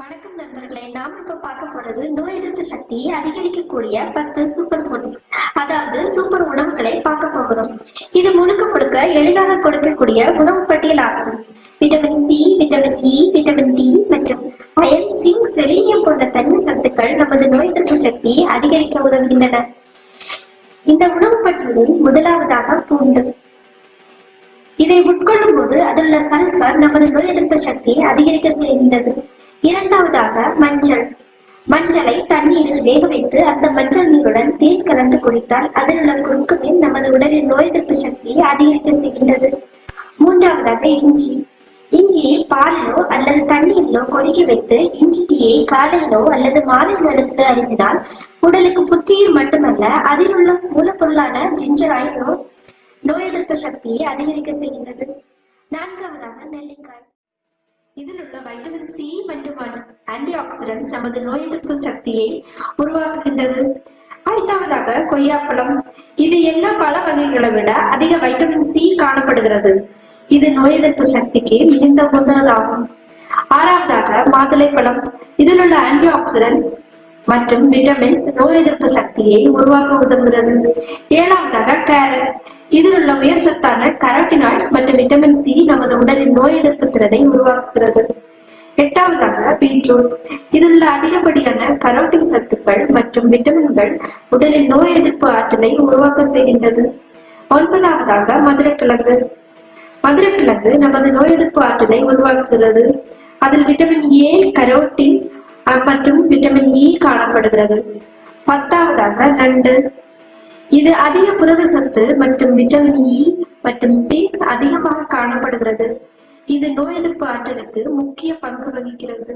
வணக்கம் நண்பர்களே நாம இப்ப பார்க்க போறது நோய் எதிர்ப்பு சக்தியை அதிகரிக்கக்கூடிய பத்து சூப்பர் ஃபுட்ஸ் அதாவது சூப்பர் உணவுகளை பார்க்க போகிறோம். இது முழுக்க முழுக்க எளிதாக கொடுக்கக்கூடிய உணவு பட்டியல் ஆகும் vitamin C vitamin E vitamin D மற்றும் அயன் சிங் செலீனியம் போன்ற தன்மை சத்துக்கள் நமது நோய் எதிர்ப்பு சக்தியை அதிகரிக்க உதவுகின்றன. இந்த உணவு பட்டியலில் முதலாவதாக பூண்டு. இதை உட்கொள்ளும் போது அதிலுள்ள சல்பர் நமது நோய் எதிர்ப்பு சக்தியை அதிகரிக்க செய்கின்றது. இரண்டாவதாக மஞ்சள். மஞ்சளை தண்ணீரில் வேக வைத்து அந்த மஞ்சள் நீருடன் தேன் கலந்து குடித்தால் அதில் உள்ள குறுக்குமின் நமது உடலின் நோய் எதிர்ப்பு சக்தியை அதிகரிக்க செய்கின்றது. மூன்றாவதாக இஞ்சி. இஞ்சியை பாலிலோ அல்லது தண்ணீரிலோ கொதிக்க வைத்து இஞ்சி டீயை காலையிலோ அல்லது மாலை நேரத்தில் அறிந்தினால் உடலுக்கு புத்துயிர் மட்டுமல்ல அதில் உள்ள மூலப்பொருளான ஜிஞ்சராய் நோய் நோய் எதிர்ப்பு சக்தியை அதிகரிக்க செய்கின்றது. நான்காவதாக நெல்லிக்காய். இதில் உள்ள வைட்டமின் சி மற்றும் ஆன்டி ஆக்சிடென்ட்ஸ் நமது நோய் எதிர்ப்பு சக்தியை உருவாக்குகின்றது ஐந்தாவதாக கொய்யாப்பழம் இது எல்லா பழ வகைகளை விட அதிக வைட்டமின் சி காணப்படுகிறது இது நோய் எதிர்ப்பு சக்திக்கு மிகுந்த உகந்ததாகும் ஆறாவதாக மாதுளைப்பழம் இதில் உள்ள ஆன்டி ஆக்சிடென்ட்ஸ் மற்றும் விட்டமின்ஸ் நோய் எதிர்ப்பு சக்தியை உருவாக்க உதவுகிறது ஏழாவதாக கேரட் இதில் உள்ள உயர்சத்தான கரோட்டினாய்ட்ஸ் மற்றும் விட்டமின் சி நமது உடலின் நோய் எதிர்ப்பு திறனை உருவாக்குகிறது. எட்டாவதாக பீட்ரூட் இதில் உள்ள அதிகப்படியான கரோட்டின் சத்துக்கள் மற்றும் விட்டமின்கள் உடலின் நோய் எதிர்ப்பு ஆற்றலை உருவாக்க செய்கின்றது. ஒன்பதாவதாக மதுரைக்கிழங்கு. மதுரைக்கிழங்கு நமது நோய் எதிர்ப்பு ஆற்றலை உருவாக்குகிறது. அதில் விட்டமின் ஏ கரோட்டின் மற்றும் விட்டமின் இ காணப்படுகிறது. பத்தாவதாக நண்டு. இது அதிக புரத சத்து மற்றும் விட்டமின் இ e மற்றும் சிங்க் அதிகமாக காணப்படுகிறது. இது நோய் எதிர்ப்பு ஆற்றலுக்கு முக்கிய பங்கு வகிக்கிறது.